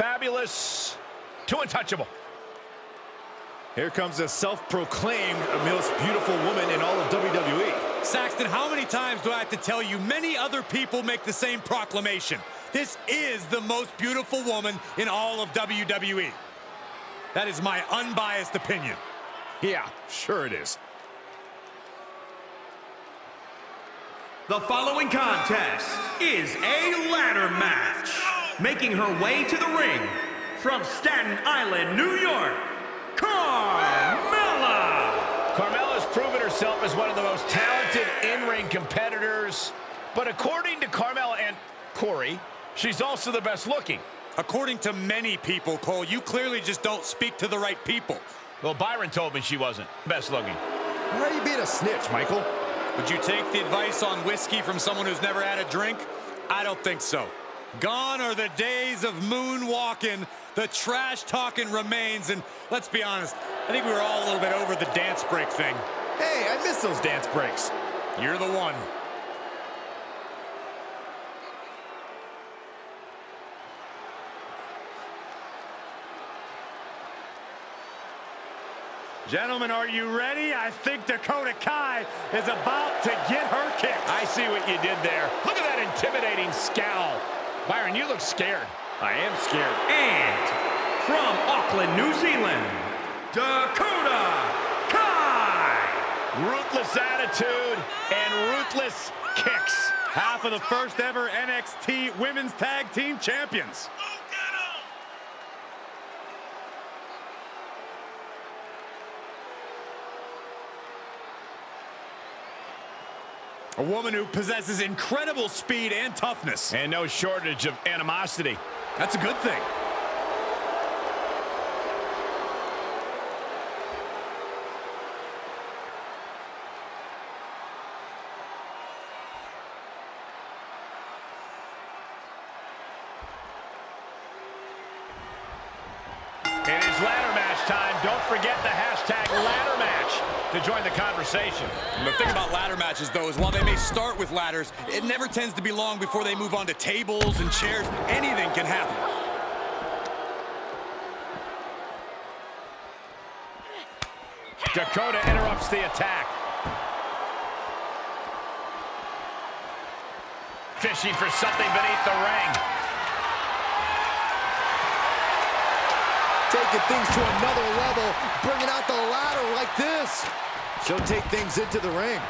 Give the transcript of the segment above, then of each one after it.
from fabulous to untouchable. Here comes a self-proclaimed most beautiful woman in all of WWE. Saxton, how many times do I have to tell you many other people make the same proclamation? This is the most beautiful woman in all of WWE. That is my unbiased opinion. Yeah, sure it is. The following contest is a ladder match. Making her way to the ring from Staten Island, New York, Carmella! Carmella's proven herself as one of the most talented in-ring competitors, but according to Carmella and Corey, she's also the best looking. According to many people, Cole, you clearly just don't speak to the right people. Well, Byron told me she wasn't best looking. Why are you being a snitch, Michael? Would you take the advice on whiskey from someone who's never had a drink? I don't think so. Gone are the days of moonwalking. The trash talking remains. And let's be honest, I think we were all a little bit over the dance break thing. Hey, I miss those dance breaks. You're the one. Gentlemen, are you ready? I think Dakota Kai is about to get her kick. I see what you did there. Look at that intimidating scowl. Byron, you look scared. I am scared. And from Auckland, New Zealand, Dakota Kai! Ruthless attitude and ruthless kicks. Half of the first ever NXT Women's Tag Team Champions. A woman who possesses incredible speed and toughness. And no shortage of animosity. That's a good thing. It is ladder match time. Don't forget the hashtag ladder match to join the conversation. The thing about ladder matches, though, is while they may start with ladders, it never tends to be long before they move on to tables and chairs. Anything can happen. Dakota interrupts the attack. Fishing for something beneath the ring. Taking things to another level, bringing out the ladder like this. She'll take things into the ring.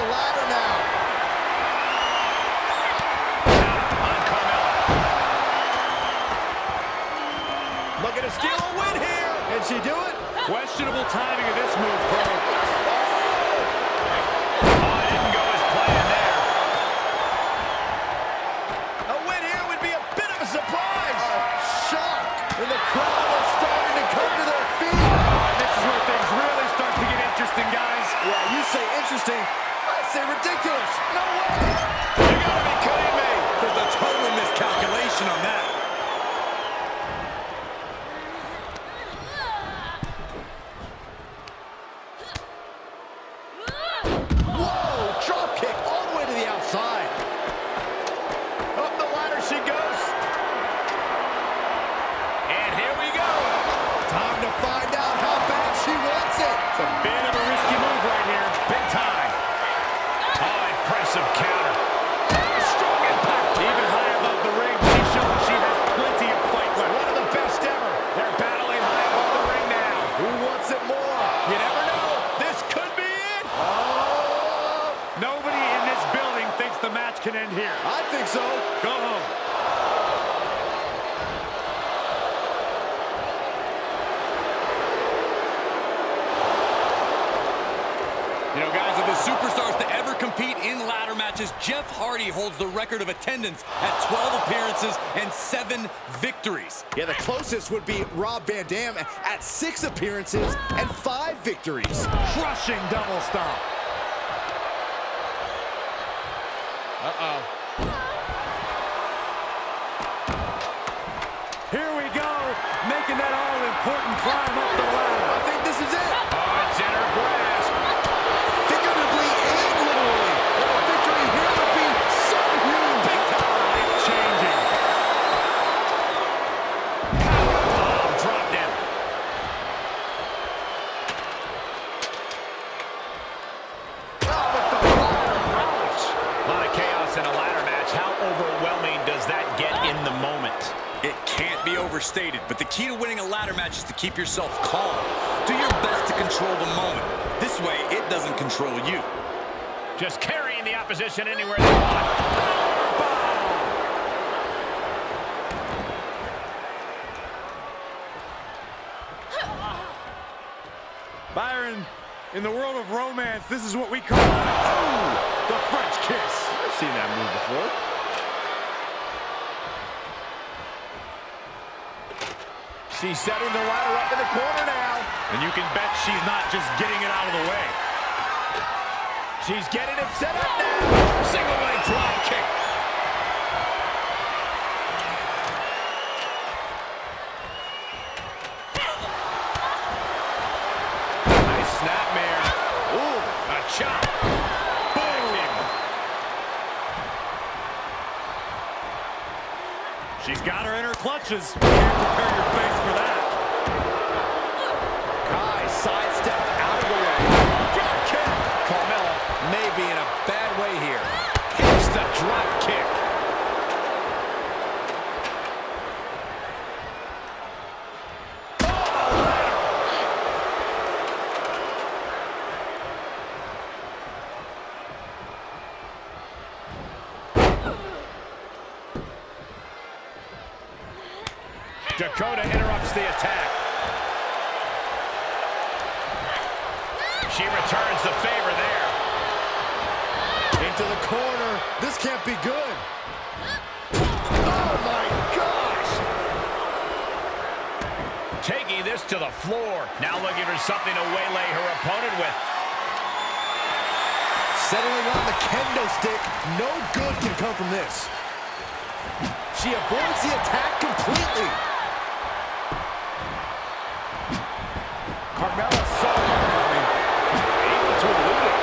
The ladder now. Looking to steal a win here. Can she do it? Questionable timing of this move, Cole. Oh, it didn't go as planned there. A win here would be a bit of a surprise. Shock. And the crowd is starting to come to their feet. Oh, this is where things really start to get interesting, guys. Yeah, you say interesting. No way. Attendance at 12 appearances and 7 victories. Yeah, the closest would be Rob Van Dam at six appearances and five victories. Crushing double stomp. Uh-oh. Here we go, making that all-important climb up the ladder. How overwhelming does that get in the moment? It can't be overstated, but the key to winning a ladder match is to keep yourself calm. Do your best to control the moment. This way, it doesn't control you. Just carrying the opposition anywhere they want. Byron, in the world of romance, this is what we call oh, the seen that move before. She's setting the ladder up in the corner now. And you can bet she's not just getting it out of the way. She's getting it set up now. Single leg drop kick. Her in her clutches. You can't prepare your face for that. Kai sidestepped out of the way. Drop kick. Carmella may be in a bad way here. Hits the drop kick. Dakota interrupts the attack. She returns the favor there. Into the corner. This can't be good. Oh, my gosh! Taking this to the floor. Now looking for something to waylay her opponent with. Settling on the kendo stick. No good can come from this. She avoids the attack completely. Carmella saw it coming. Able to elude it.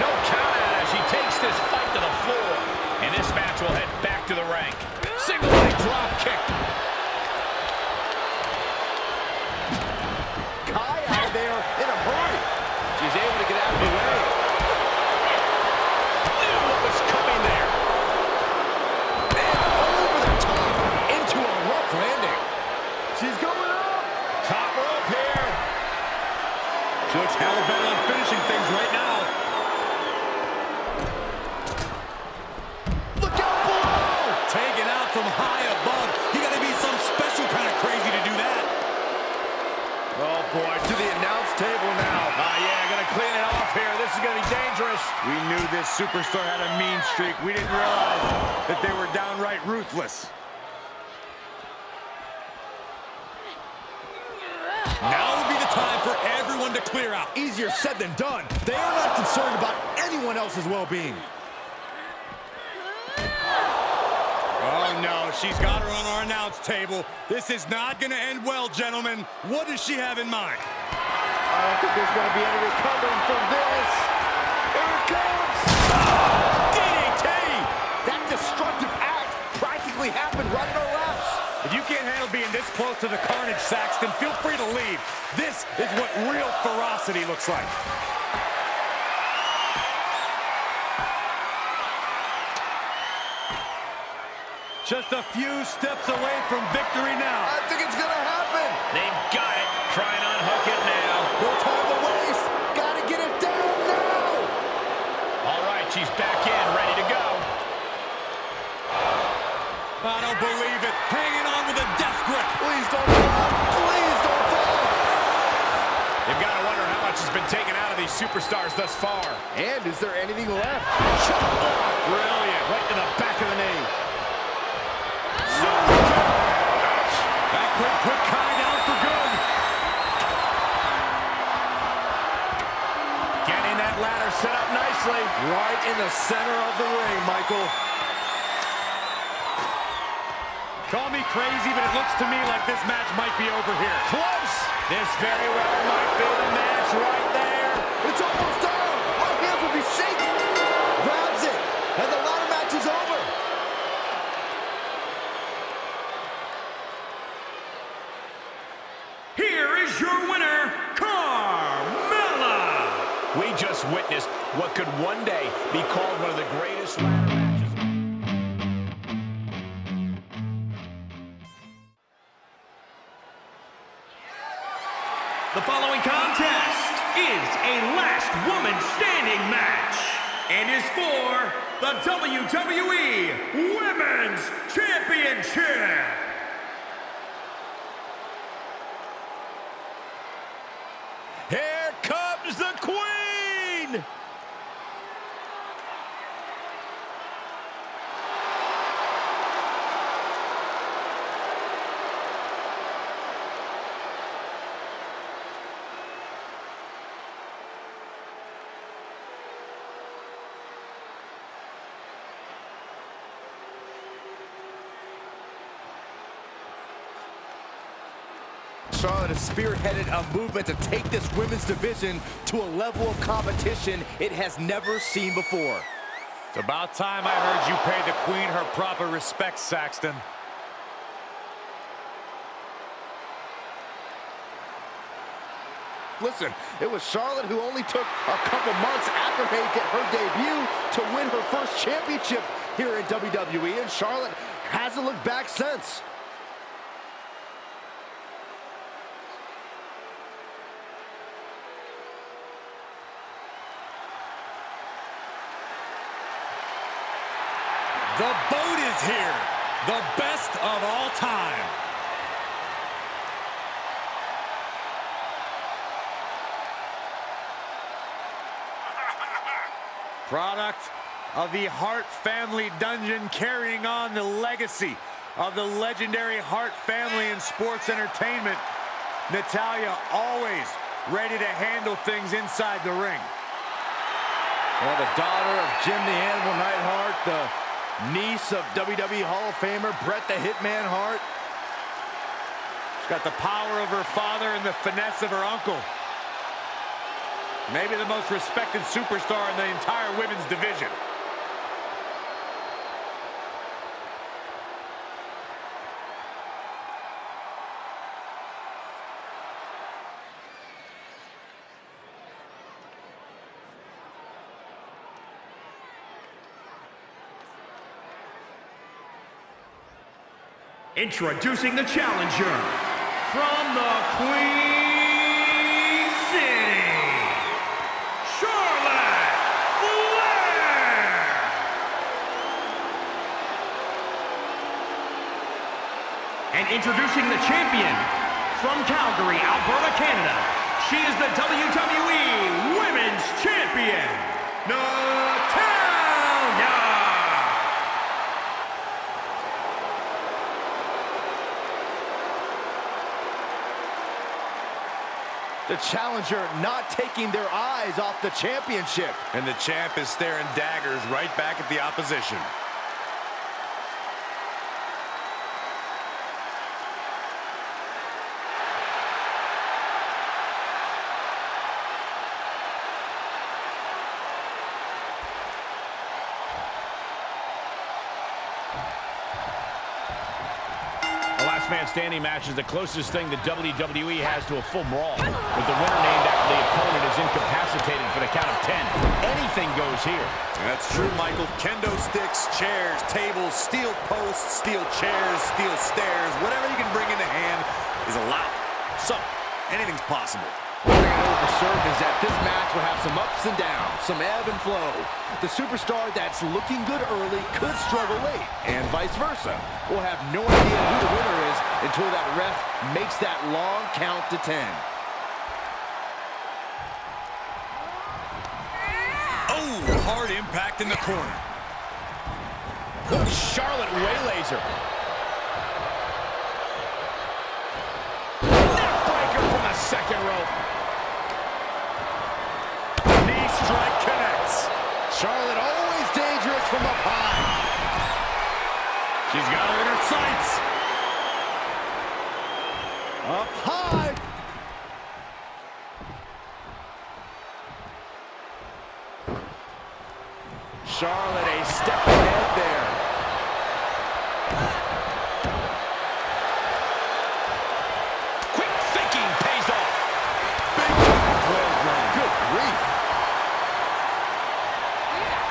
No count out as she takes this fight to the floor. And this match will head back to the rank. Single leg drop kick. Kai out of there in a hurry. She's able to get out of the way. Knew what was coming there. And over the top into a rough landing. She's going up. Top rope here. She looks hell bent on finishing things right now. Look out below! Taken out from high above. You gotta be some special kind of crazy to do that. Oh boy, to the announce table now. Ah, yeah, gonna clean it off here. This is gonna be dangerous. We knew this superstar had a mean streak. We didn't realize that they were downright ruthless. Now would be the time for everyone to clear out. Easier said than done. They are not concerned about anyone else's well-being. Oh, no. She's got her on our announce table. This is not going to end well, gentlemen. What does she have in mind? I don't think there's going to be any recovering from this. Here it comes. DDT! That destructive act practically happened right in our laps. If you can't handle being this close to the carnage, Saxton, feel free to leave. This is what real ferocity looks like. Just a few steps away from victory now. I think it's going to happen. They've got it. Try and unhook it now. No time to waste. Got to get it down now. All right, she's back in, ready to go. I don't believe it. Hanging on with a death grip. Please don't fall. Please don't fall. You've got to wonder how much has been taken out of these superstars thus far. And is there anything left? Chop block. Brilliant. Right to the back of the knee. That could put Kai down for good. Getting that ladder set up nicely. Right in the center of the ring, Michael. Call me crazy, but it looks to me like this match might be over here. Close. This very well might be the match right there. It's almost is what could one day be called one of the greatest ladder matches. The following contest is a last woman standing match and is for the WWE Women's Championship. Charlotte has spearheaded a movement to take this women's division to a level of competition it has never seen before. It's about time I heard you pay the Queen her proper respects, Saxton. Listen, it was Charlotte who only took a couple months after making her debut to win her first championship here in WWE, and Charlotte hasn't looked back since. The boat is here. The best of all time. Product of the Hart family dungeon carrying on the legacy of the legendary Hart family in sports entertainment. Natalya always ready to handle things inside the ring. Well, the daughter of Jim the Animal Neidhart, the niece of WWE Hall of Famer Bret the Hitman Hart. She's got the power of her father and the finesse of her uncle. Maybe the most respected superstar in the entire women's division. Introducing the challenger from the Queen City, Charlotte Flair. And introducing the champion from Calgary, Alberta, Canada. She is the WWE Women's Champion, Natalya. The challenger not taking their eyes off the championship. And the champ is staring daggers right back at the opposition. The last man standing match is the closest thing the WWE has to a full brawl. With the winner named after the opponent is incapacitated for the count of 10. Anything goes here. That's true, Michael. Kendo sticks, chairs, tables, steel posts, steel chairs, steel stairs, whatever you can bring into hand is allowed. So, anything's possible. For certain is that this match will have some ups and downs, some ebb and flow. The superstar that's looking good early could struggle late, and vice versa. We'll have no idea who the winner is until that ref makes that long count to 10. Oh, hard impact in the corner. Charlotte waylays her. Neckbreaker from the second rope. Knee strike connects. Charlotte always dangerous from up high. She's got her in her sights. Up high. Charlotte a step ahead there. Quick thinking pays off. Big time clothesline. Good grief.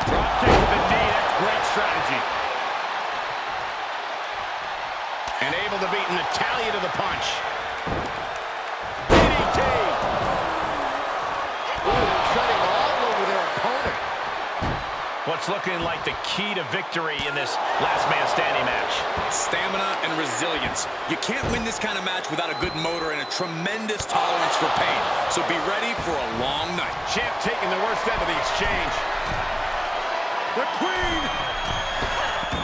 Drop kick to the knee. That's great strategy. And able to beat Natalya to the punch. DDT. Ooh, cutting all over their opponent. what's looking like the key to victory in this last man standing match. Stamina and resilience. You can't win this kind of match without a good motor and a tremendous tolerance for pain. So be ready for a long night. Champ taking the worst end of the exchange. The Queen!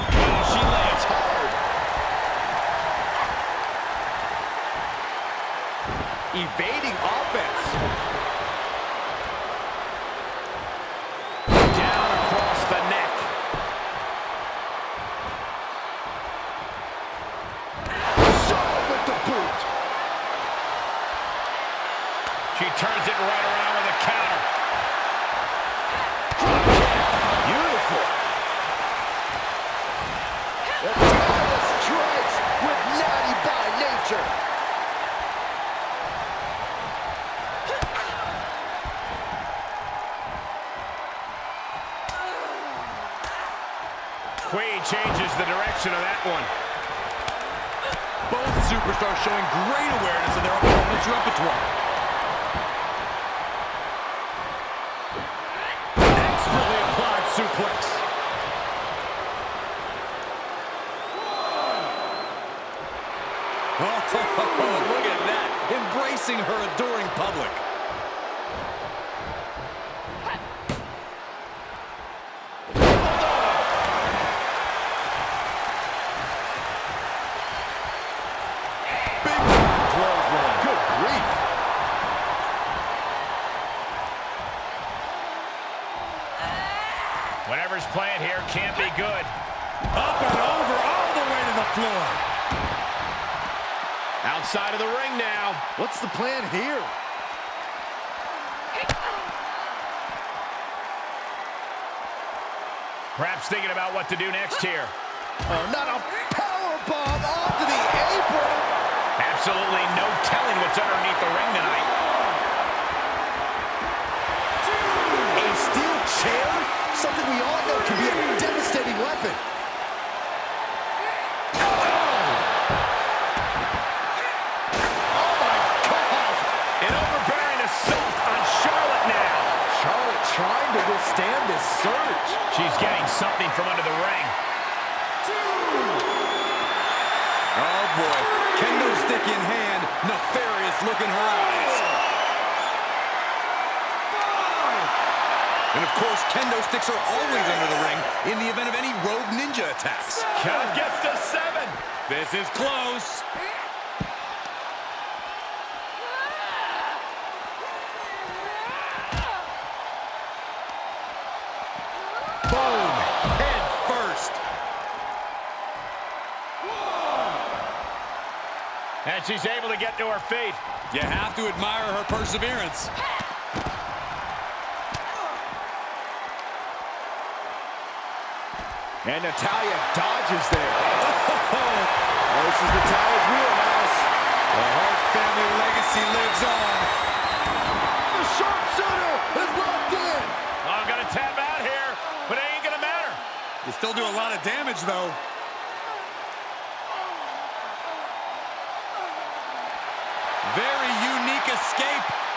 Oh, she lands hard. Evading offense. Direction of that one. Both superstars showing great awareness of their opponent's repertoire. Expertly applied suplex. Oh, look at that. Embracing her adoring public. Big time clothesline. Good grief. Whatever's playing here can't be good. Up and over, all the way to the floor. Outside of the ring now. What's the plan here? Perhaps thinking about what to do next here. Oh, not a power bomb onto the apron. Absolutely no telling what's underneath the ring tonight. A steel chair? Something we all know can be a devastating weapon. Oh my God! An overbearing assault on Charlotte now. Charlotte trying to withstand this surge. She's getting something from under the ring. Oh, boy. Kendo stick in hand, nefarious look in her eyes. And of course, kendo sticks are always under the ring in the event of any rogue ninja attacks. Count gets to seven. This is close. And she's able to get to her feet. You have to admire her perseverance. And Natalya dodges there. Oh, this is Natalya's wheelhouse. The Hart family legacy lives on. The sharpshooter is locked in. I'm going to tap out here, but it ain't going to matter. You still do a lot of damage, though.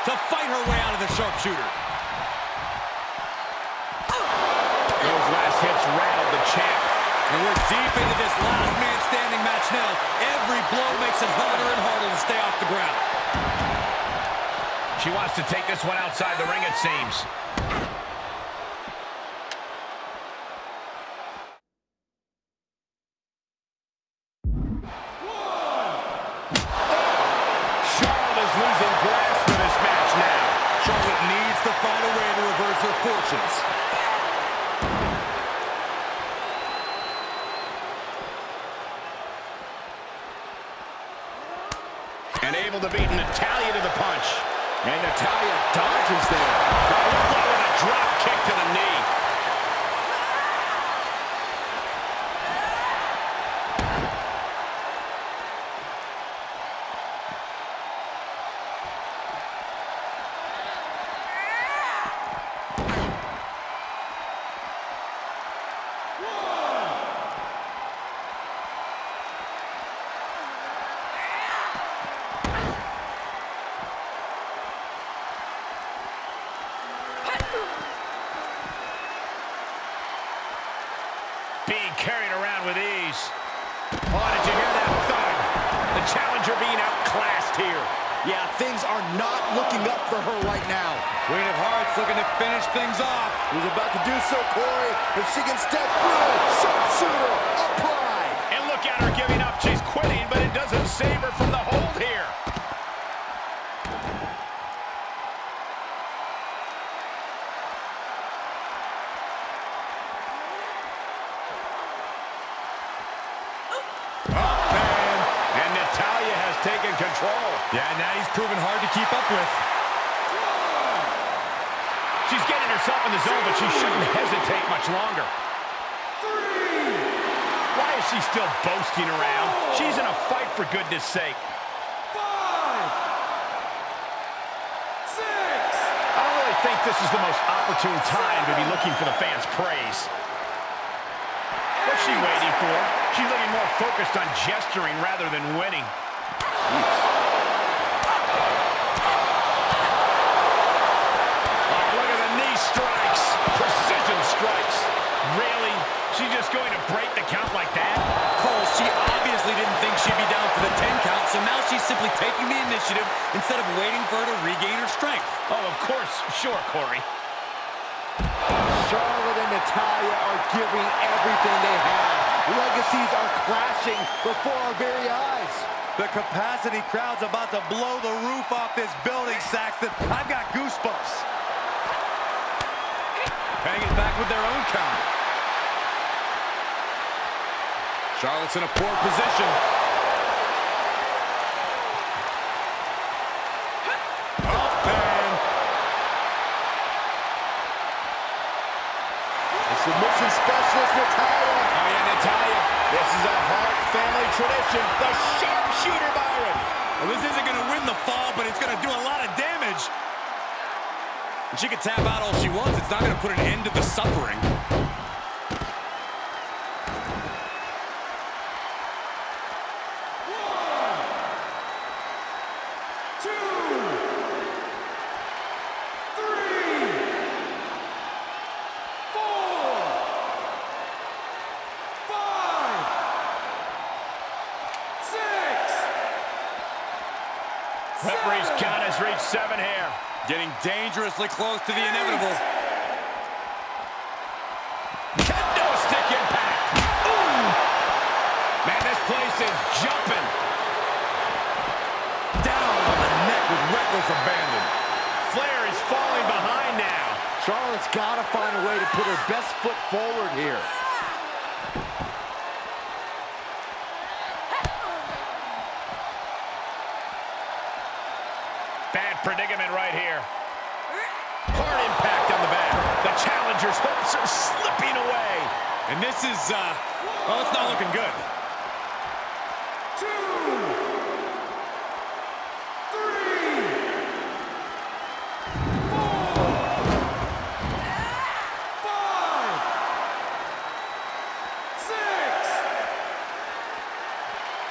To fight her way out of the sharpshooter. Those last hits rattled the champ. And we're deep into this last man standing match now. Every blow makes it harder and harder to stay off the ground. She wants to take this one outside the ring, it seems. Challenger being outclassed here. Yeah, things are not looking up for her right now. Queen of Hearts looking to finish things off. Who's about to do so, Corey? If she can step through, sharpshooter, apply. And look at her giving up. She's quitting, but it doesn't save her from the hold here. And Natalya has taken control. Yeah, now he's proven hard to keep up with. She's getting herself in the zone, but she shouldn't hesitate much longer. Why is she still boasting around? She's in a fight, for goodness sake. I don't really think this is the most opportune time to be looking for the fans' praise. What's she waiting for? She's looking more focused on gesturing rather than winning. Oh, look at the knee strikes. Precision strikes. Really? She's just going to break the count like that? Cole, she obviously didn't think she'd be down for the 10 count, so now she's simply taking the initiative instead of waiting for her to regain her strength. Oh, of course. Sure, Corey. Charlotte and Natalya are giving everything they have. Legacies are clashing before our very eyes. The capacity crowd's about to blow the roof off this building, Saxton. I've got goosebumps. Hanging back with their own count. Charlotte's in a poor position. Oh, man. The submission specialist, Natalya. Oh, yeah, Natalya. This is a Hart family tradition. The sharpshooter, Byron. Well, this isn't going to win the fall, but it's going to do a lot of damage. And she can tap out all she wants. It's not going to put an end to the suffering. Referee's count has reached seven here. Getting dangerously close to the inevitable. Kendo stick impact. Ooh. Man, this place is jumping. Down on the neck with reckless abandon. Flair is falling behind now. Charlotte's got to find a way to put her best foot forward here. Predicament right here. Hard impact on the back. The challenger's hopes are slipping away. And this is, uh, well, it's not looking good.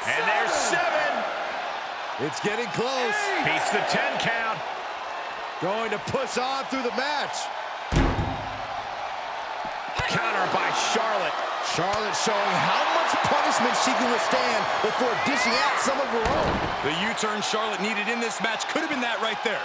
And there's seven. It's getting close. Beats the 10 count. Going to push on through the match. Counter by Charlotte. Charlotte showing how much punishment she can withstand before dishing out some of her own. The U-turn Charlotte needed in this match could have been that right there.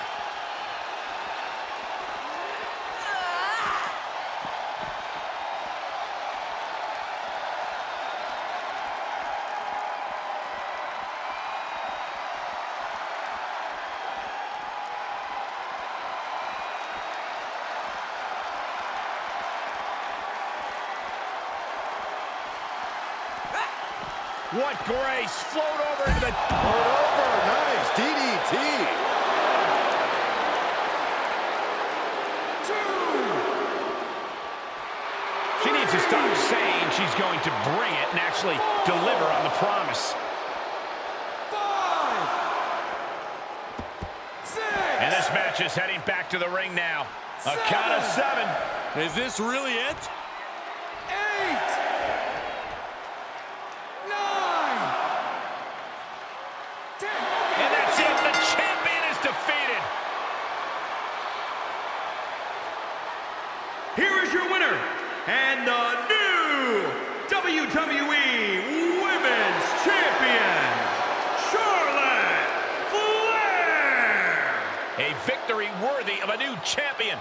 What grace. Float over into the... Hold over. Nice. DDT. She needs to stop saying she's going to bring it and actually deliver on the promise. And this match is heading back to the ring now. A count of seven. Is this really it? Of a new champion.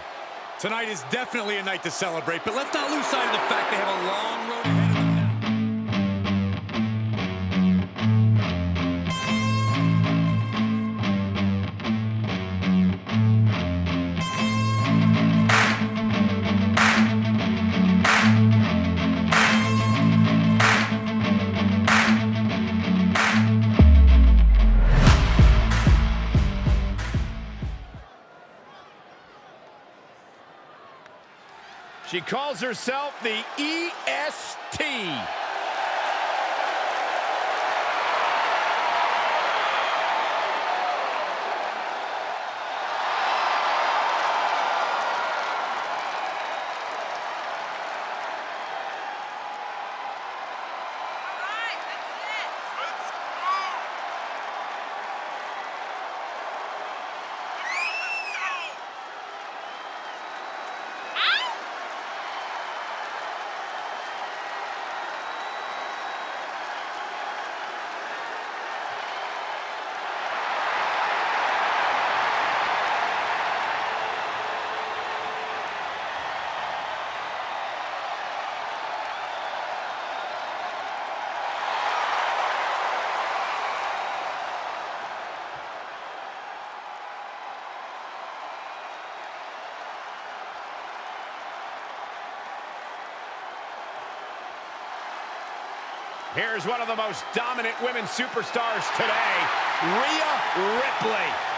Tonight is definitely a night to celebrate, but let's not lose sight of the fact they have a long road ahead herself the EST. Here's one of the most dominant women superstars today, Rhea Ripley.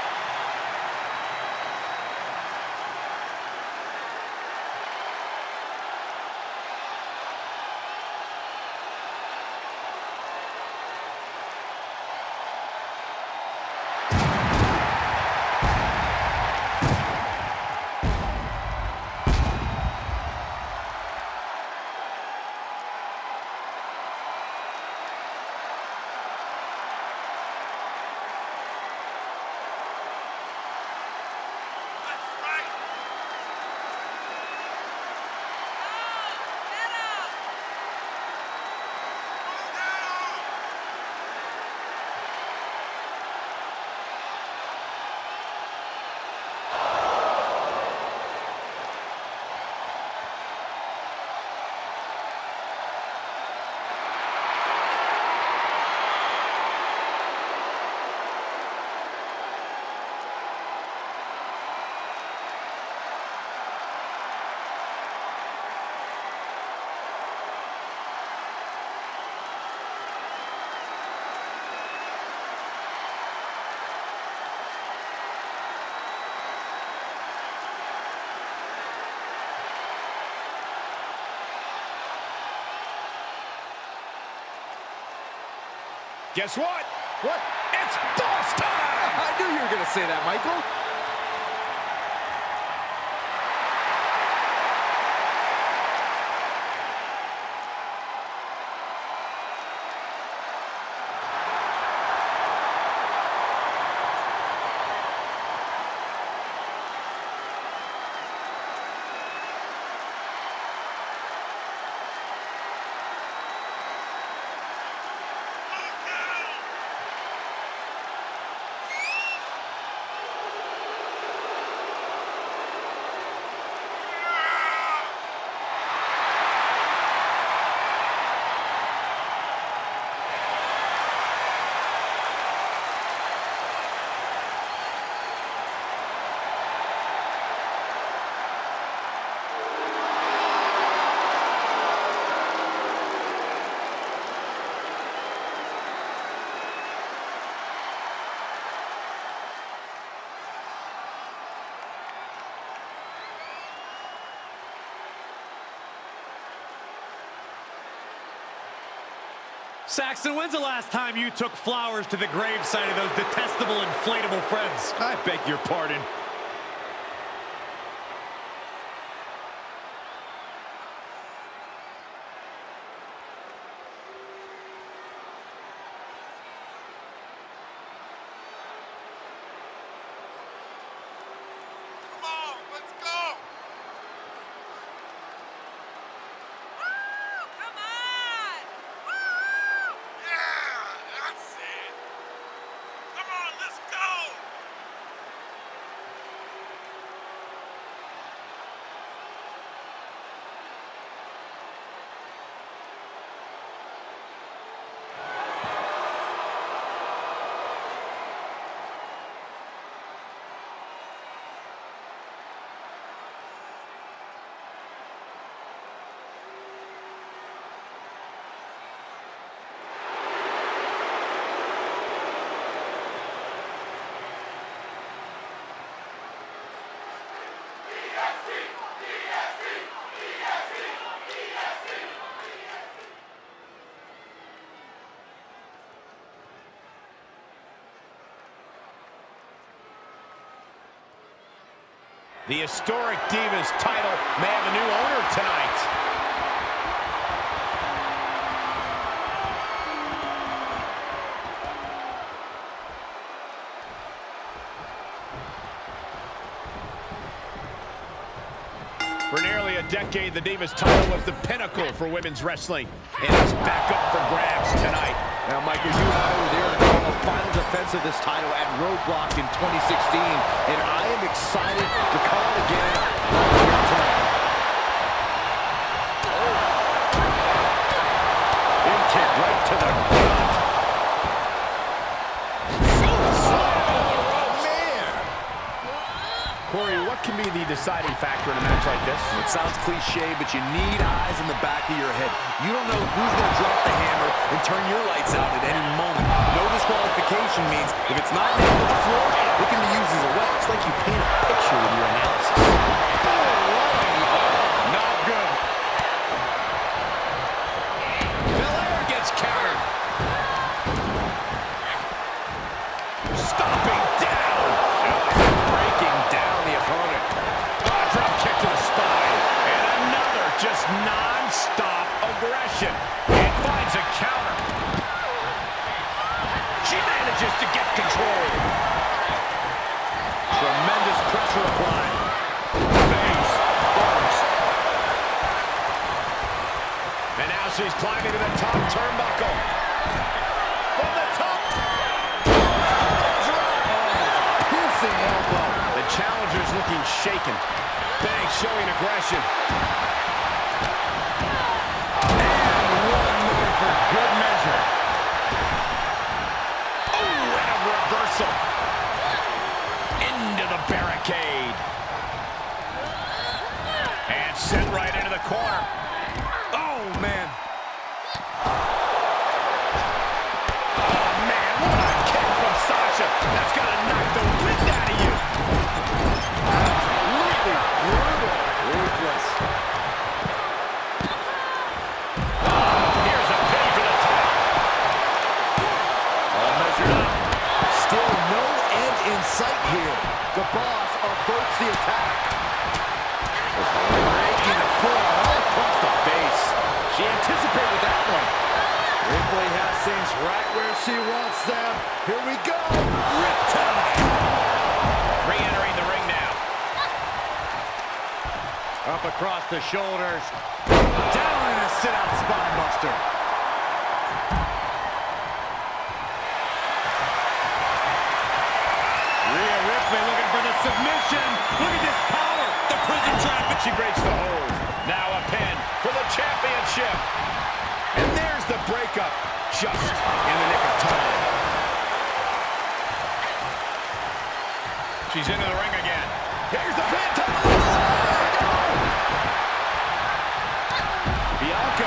Guess what? What? It's boss time! I knew you were going to say that, Michael. Saxton, when's the last time you took flowers to the gravesite of those detestable inflatable friends? I beg your pardon. The historic Divas title may have a new owner tonight. For nearly a decade, the Divas title was the pinnacle for women's wrestling, and it's back up for grabs tonight. Now, Michael, you and I were final defense of this title at Roadblock in 2016, and I am excited to call it again here tonight. In kick right to the can be the deciding factor in a match like this? It sounds cliche, but you need eyes in the back of your head. You don't know who's going to drop the hammer and turn your lights out at any moment. No disqualification means if it's not nailed to the floor, it can be used as a weapon. It's like you paint a picture with your analysis. She's climbing to the top turnbuckle. From the top. Piercing elbow. The challenger's looking shaken. Banks showing aggression. And good measure. Oh, and a reversal. Into the barricade. And sent right into the corner. She wants them. Here we go. Re-entering the ring now. Up across the shoulders. Down in a sit-out spine buster. Rhea Ripley looking for the submission. Look at this power. The Prism Trap. She breaks the hold. Now a pin for the championship. And there's the breakup. Just in the nick of time. She's into the ring again. Here's the pin. Bianca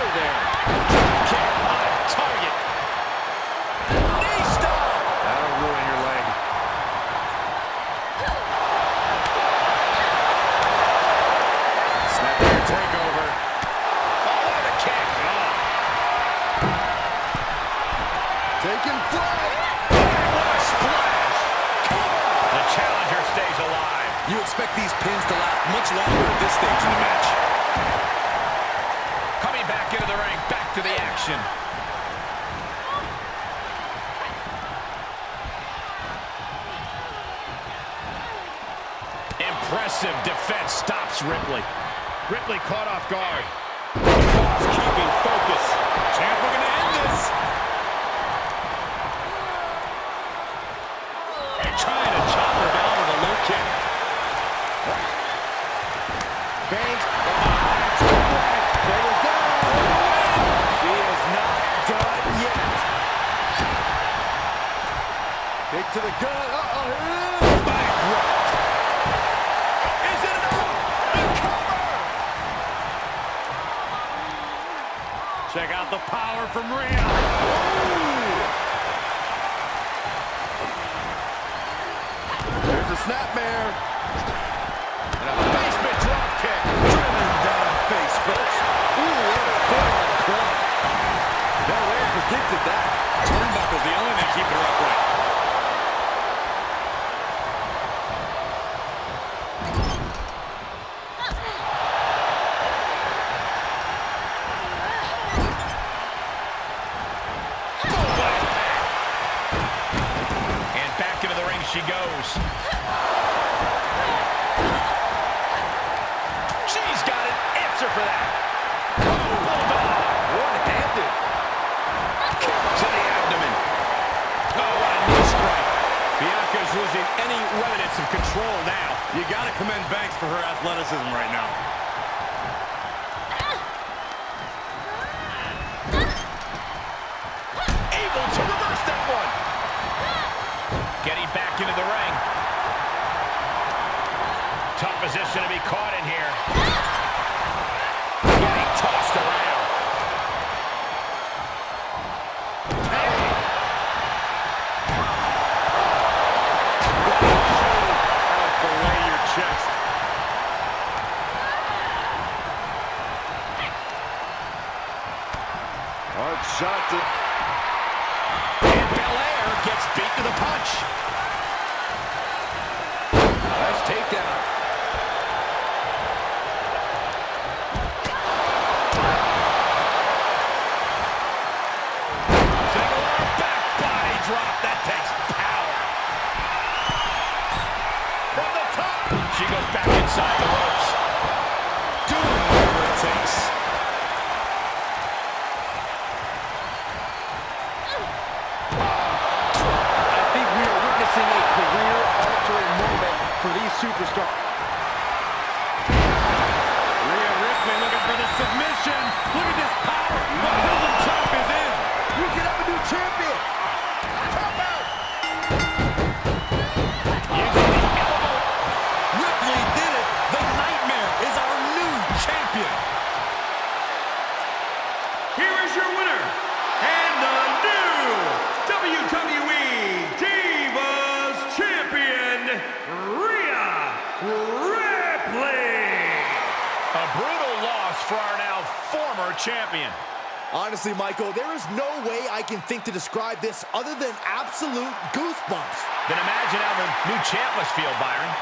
her there. Longer at this stage in the match. Coming back into the ring, back to the action. Impressive defense stops Ripley. Ripley caught off guard. keeping focus. Champ looking to end this. To the gut. Uh-oh. Check out the power from Rhea. There's a snapmare. And a basement drop kick. Driven down face first. Ooh, what a forearm club. Belair predicted that. Turnbuckle's the only thing keeping her upright. She goes. She's got an answer for that. Oh. One-handed. To the abdomen. Oh, what a strike. Losing any remnants of control now. You got to commend Banks for her athleticism right now. Position to be She goes back inside the ropes. Think to describe this other than absolute goosebumps. Then imagine how the new champ must feel, Byron.